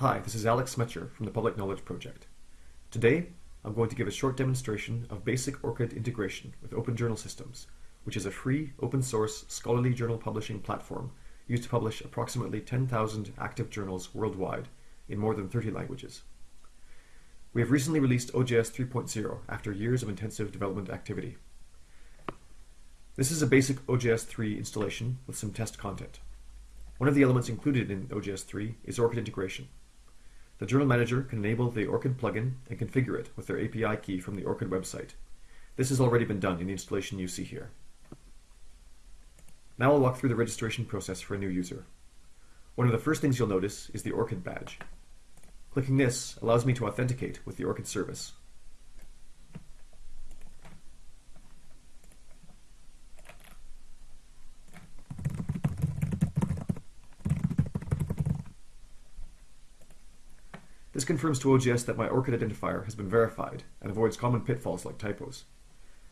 Hi, this is Alec Smecher from the Public Knowledge Project. Today, I'm going to give a short demonstration of basic ORCID integration with Open Journal Systems, which is a free, open source, scholarly journal publishing platform used to publish approximately 10,000 active journals worldwide in more than 30 languages. We have recently released OJS 3.0 after years of intensive development activity. This is a basic OJS 3 installation with some test content. One of the elements included in OJS 3 is ORCID integration. The Journal Manager can enable the ORCID plugin and configure it with their API key from the ORCID website. This has already been done in the installation you see here. Now I'll walk through the registration process for a new user. One of the first things you'll notice is the ORCID badge. Clicking this allows me to authenticate with the ORCID service. This confirms to OJS that my ORCID identifier has been verified and avoids common pitfalls like typos.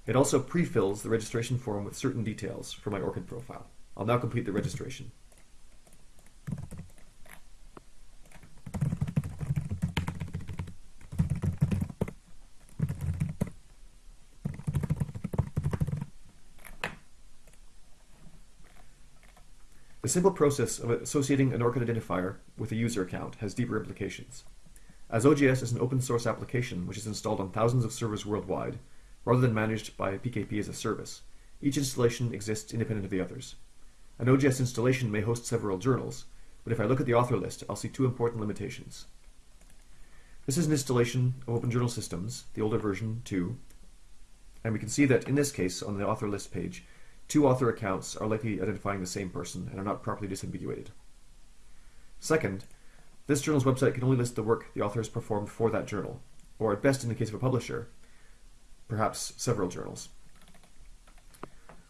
It also pre-fills the registration form with certain details for my ORCID profile. I'll now complete the registration. The simple process of associating an ORCID identifier with a user account has deeper implications. As OJS is an open source application which is installed on thousands of servers worldwide, rather than managed by PKP as a service, each installation exists independent of the others. An OJS installation may host several journals, but if I look at the author list, I'll see two important limitations. This is an installation of Open Journal Systems, the older version 2, and we can see that in this case, on the author list page, two author accounts are likely identifying the same person and are not properly disambiguated. Second, this journal's website can only list the work the author has performed for that journal, or at best in the case of a publisher, perhaps several journals.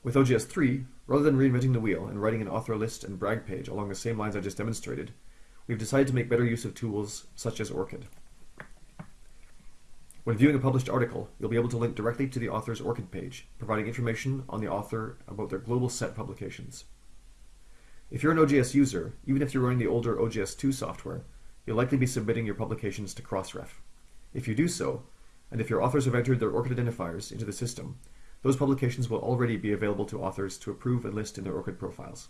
With OJS3, rather than reinventing the wheel and writing an author list and brag page along the same lines I just demonstrated, we've decided to make better use of tools such as ORCID. When viewing a published article, you'll be able to link directly to the author's ORCID page, providing information on the author about their global set publications. If you're an OJS user, even if you're running the older OJS2 software, you'll likely be submitting your publications to Crossref. If you do so, and if your authors have entered their ORCID identifiers into the system, those publications will already be available to authors to approve and list in their ORCID profiles.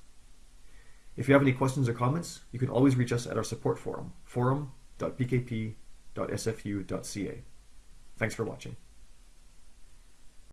If you have any questions or comments, you can always reach us at our support forum, forum.pkp.sfu.ca. Thanks for watching.